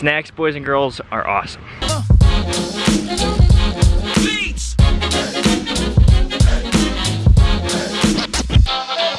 snacks, boys and girls, are awesome.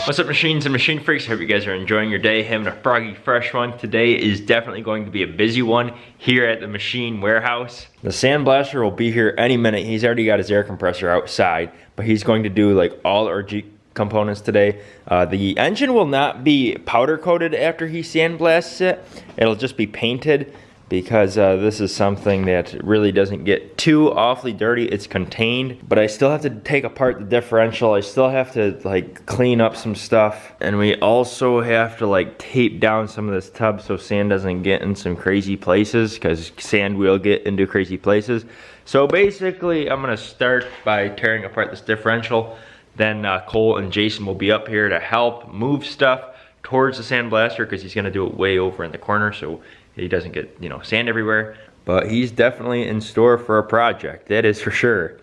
What's up machines and machine freaks? Hope you guys are enjoying your day, having a froggy fresh one. Today is definitely going to be a busy one here at the machine warehouse. The sandblaster will be here any minute. He's already got his air compressor outside, but he's going to do like all our Jeep components today. Uh, the engine will not be powder coated after he sandblasts it. It'll just be painted because uh, this is something that really doesn't get too awfully dirty. It's contained, but I still have to take apart the differential. I still have to like clean up some stuff. And we also have to like tape down some of this tub so sand doesn't get in some crazy places because sand will get into crazy places. So basically, I'm gonna start by tearing apart this differential. Then uh, Cole and Jason will be up here to help move stuff towards the sandblaster because he's gonna do it way over in the corner. So he doesn't get, you know, sand everywhere. But he's definitely in store for a project, that is for sure.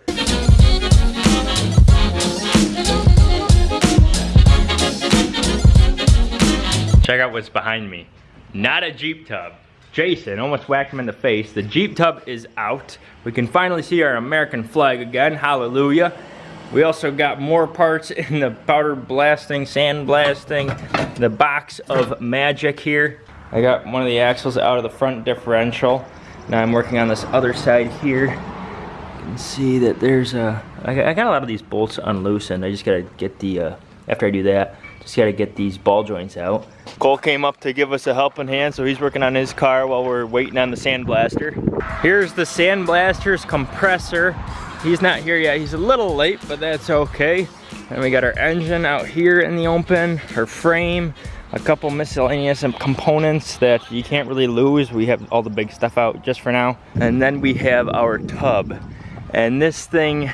Check out what's behind me. Not a Jeep tub. Jason almost whacked him in the face. The Jeep tub is out. We can finally see our American flag again, hallelujah. We also got more parts in the powder blasting, sand blasting, the box of magic here. I got one of the axles out of the front differential. Now I'm working on this other side here. You can see that there's a, I got a lot of these bolts unloosened. I just gotta get the, uh, after I do that, just gotta get these ball joints out. Cole came up to give us a helping hand, so he's working on his car while we're waiting on the sandblaster. Here's the sandblaster's compressor. He's not here yet, he's a little late, but that's okay. And we got our engine out here in the open, her frame, a couple miscellaneous components that you can't really lose. We have all the big stuff out just for now. And then we have our tub. And this thing,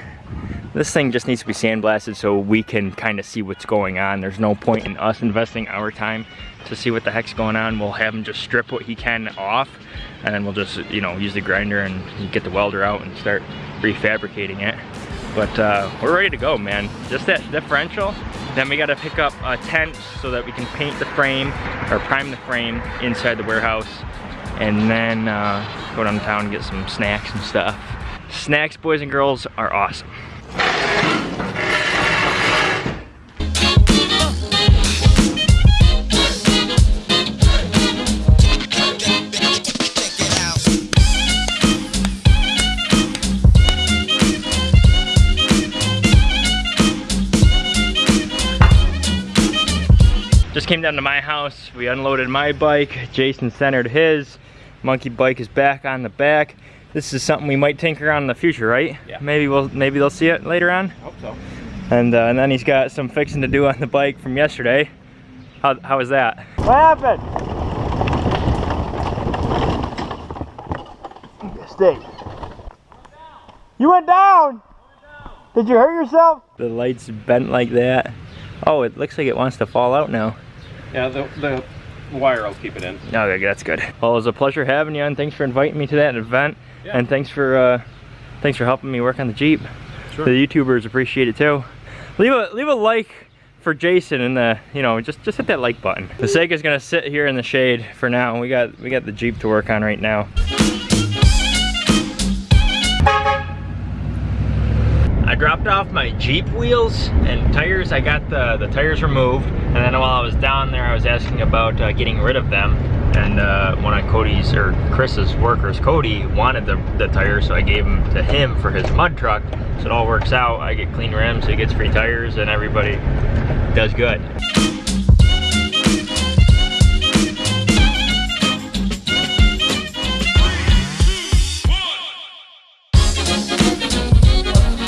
this thing just needs to be sandblasted so we can kind of see what's going on. There's no point in us investing our time to see what the heck's going on. We'll have him just strip what he can off and then we'll just, you know, use the grinder and get the welder out and start refabricating it. But uh, we're ready to go, man. Just that differential. Then we gotta pick up a tent so that we can paint the frame or prime the frame inside the warehouse. And then uh, go downtown and get some snacks and stuff. Snacks, boys and girls, are awesome. Came down to my house. We unloaded my bike. Jason centered his. Monkey bike is back on the back. This is something we might tinker on in the future, right? Yeah. Maybe we'll maybe they'll see it later on. Hope so. And uh, and then he's got some fixing to do on the bike from yesterday. How how was that? What happened? Stay. You went down. Did you hurt yourself? The light's bent like that. Oh, it looks like it wants to fall out now. Yeah, the, the wire will keep it in. Okay, that's good. Well, it was a pleasure having you and thanks for inviting me to that event. Yeah. And thanks for uh, thanks for helping me work on the Jeep. Sure. The YouTubers appreciate it too. Leave a leave a like for Jason and the you know just just hit that like button. The Sega's gonna sit here in the shade for now. We got we got the Jeep to work on right now. I dropped off my Jeep wheels and tires. I got the, the tires removed. And then while I was down there, I was asking about uh, getting rid of them. And uh, one of Cody's, or Chris's workers, Cody, wanted the, the tires, so I gave them to him for his mud truck. So it all works out. I get clean rims, he gets free tires, and everybody does good.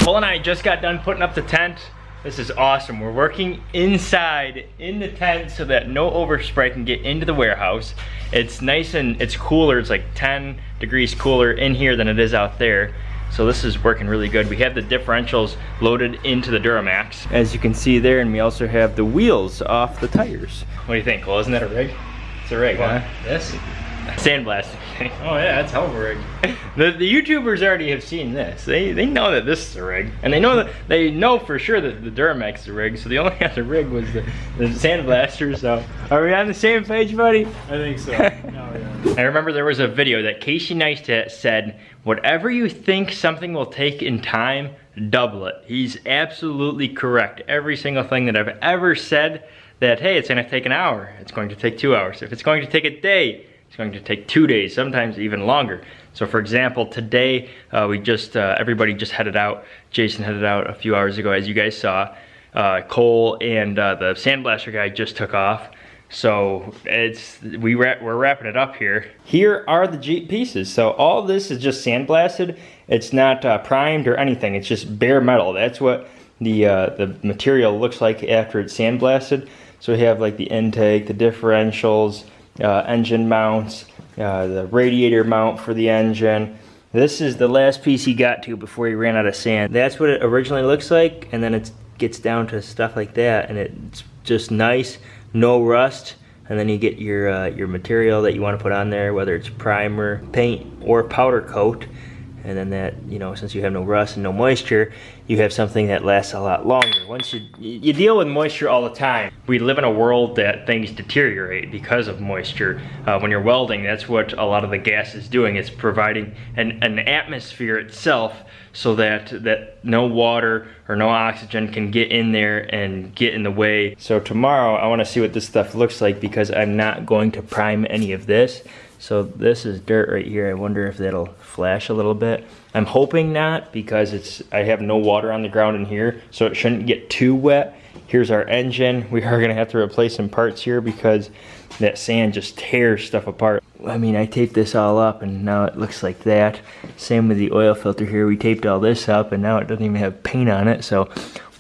Cole and I just got done putting up the tent. This is awesome. We're working inside in the tent so that no overspray can get into the warehouse. It's nice and it's cooler. It's like 10 degrees cooler in here than it is out there. So this is working really good. We have the differentials loaded into the Duramax, as you can see there, and we also have the wheels off the tires. What do you think, Cole? Isn't that a rig? It's a rig, huh? This? Sandblasting. Oh yeah, that's hell of a rig. The, the YouTubers already have seen this. They they know that this is a rig, and they know that they know for sure that the Duramax is a rig. So the only other rig was the, the Sandblaster. So are we on the same page, buddy? I think so. yeah. I remember there was a video that Casey Neistat said, whatever you think something will take in time, double it. He's absolutely correct. Every single thing that I've ever said that, hey, it's gonna take an hour, it's going to take two hours. If it's going to take a day, it's going to take two days, sometimes even longer. So for example, today uh, we just, uh, everybody just headed out. Jason headed out a few hours ago, as you guys saw. Uh, Cole and uh, the sandblaster guy just took off. So it's we ra we're wrapping it up here. Here are the Jeep pieces. So all this is just sandblasted. It's not uh, primed or anything. It's just bare metal. That's what the uh, the material looks like after it's sandblasted. So we have like the intake, the differentials, uh, engine mounts, uh, the radiator mount for the engine. This is the last piece he got to before he ran out of sand. That's what it originally looks like, and then it gets down to stuff like that, and it's just nice, no rust, and then you get your uh, your material that you want to put on there, whether it's primer, paint, or powder coat and then that you know since you have no rust and no moisture you have something that lasts a lot longer. Once you you deal with moisture all the time. We live in a world that things deteriorate because of moisture. Uh, when you're welding that's what a lot of the gas is doing. It's providing an, an atmosphere itself so that that no water or no oxygen can get in there and get in the way. So tomorrow I want to see what this stuff looks like because I'm not going to prime any of this so this is dirt right here. I wonder if that'll flash a little bit. I'm hoping not because it's I have no water on the ground in here, so it shouldn't get too wet. Here's our engine. We are gonna have to replace some parts here because that sand just tears stuff apart. I mean, I taped this all up and now it looks like that. Same with the oil filter here. We taped all this up and now it doesn't even have paint on it. So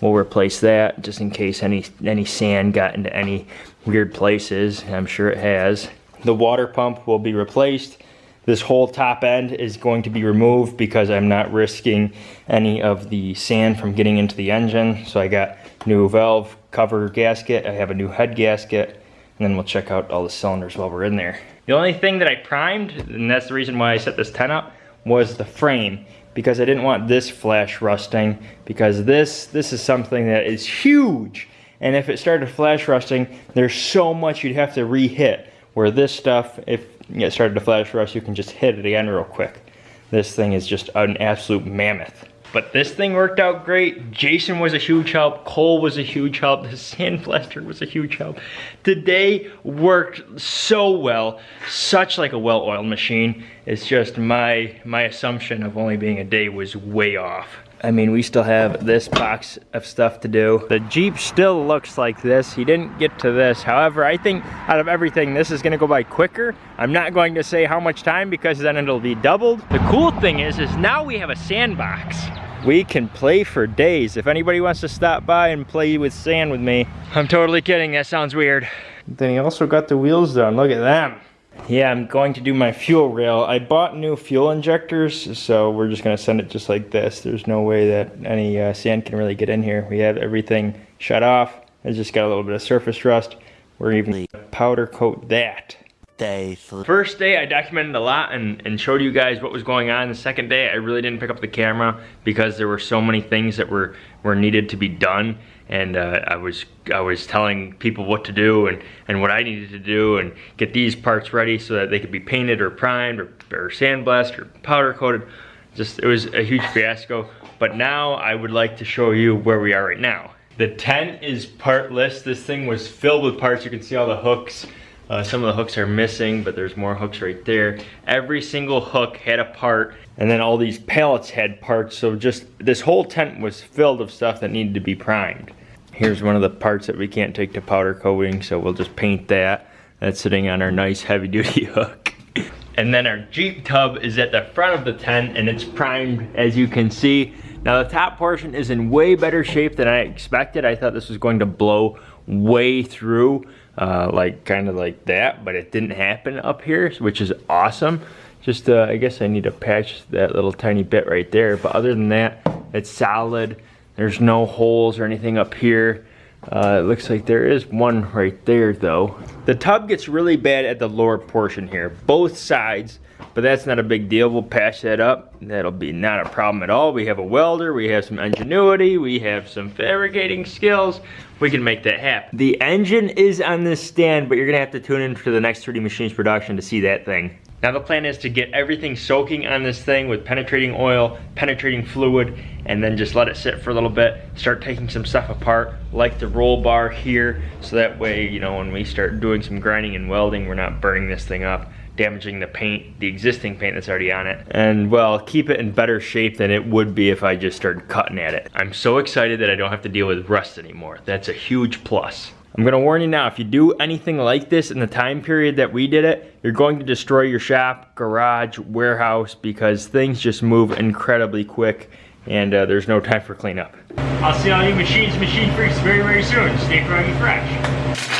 we'll replace that just in case any, any sand got into any weird places. I'm sure it has. The water pump will be replaced. This whole top end is going to be removed because I'm not risking any of the sand from getting into the engine. So I got new valve cover gasket. I have a new head gasket. And then we'll check out all the cylinders while we're in there. The only thing that I primed, and that's the reason why I set this tent up, was the frame because I didn't want this flash rusting because this this is something that is huge and if it started flash rusting there's so much you'd have to re-hit where this stuff, if it started to flash rust, you can just hit it again real quick. This thing is just an absolute mammoth. But this thing worked out great. Jason was a huge help. Cole was a huge help. The sand blaster was a huge help. Today worked so well. Such like a well-oiled machine. It's just my, my assumption of only being a day was way off. I mean, we still have this box of stuff to do. The Jeep still looks like this. He didn't get to this. However, I think out of everything, this is gonna go by quicker. I'm not going to say how much time because then it'll be doubled. The cool thing is, is now we have a sandbox. We can play for days. If anybody wants to stop by and play with sand with me, I'm totally kidding, that sounds weird. Then he also got the wheels done, look at them. Yeah, I'm going to do my fuel rail. I bought new fuel injectors, so we're just gonna send it just like this. There's no way that any uh, sand can really get in here. We have everything shut off. It's just got a little bit of surface rust. We're even powder coat that. Day First day I documented a lot and, and showed you guys what was going on. The second day I really didn't pick up the camera because there were so many things that were, were needed to be done and uh, I was I was telling people what to do and, and what I needed to do and get these parts ready so that they could be painted or primed or, or sandblasted or powder coated. Just it was a huge fiasco. But now I would like to show you where we are right now. The tent is partless. This thing was filled with parts. You can see all the hooks. Uh, some of the hooks are missing, but there's more hooks right there. Every single hook had a part, and then all these pallets had parts, so just this whole tent was filled of stuff that needed to be primed. Here's one of the parts that we can't take to powder coating, so we'll just paint that. That's sitting on our nice heavy duty hook. and then our Jeep tub is at the front of the tent and it's primed as you can see. Now the top portion is in way better shape than I expected. I thought this was going to blow way through, uh, like kind of like that, but it didn't happen up here, which is awesome. Just, uh, I guess I need to patch that little tiny bit right there, but other than that, it's solid. There's no holes or anything up here. Uh, it looks like there is one right there though. The tub gets really bad at the lower portion here, both sides, but that's not a big deal. We'll patch that up. That'll be not a problem at all. We have a welder, we have some ingenuity, we have some fabricating skills. We can make that happen. The engine is on this stand, but you're gonna have to tune in for the next 3D Machines production to see that thing. Now the plan is to get everything soaking on this thing with penetrating oil, penetrating fluid, and then just let it sit for a little bit. Start taking some stuff apart, like the roll bar here, so that way, you know, when we start doing some grinding and welding, we're not burning this thing up damaging the paint, the existing paint that's already on it, and well, keep it in better shape than it would be if I just started cutting at it. I'm so excited that I don't have to deal with rust anymore. That's a huge plus. I'm gonna warn you now, if you do anything like this in the time period that we did it, you're going to destroy your shop, garage, warehouse, because things just move incredibly quick and uh, there's no time for cleanup. I'll see all you machines, machine freaks very, very soon. Stay froggy fresh.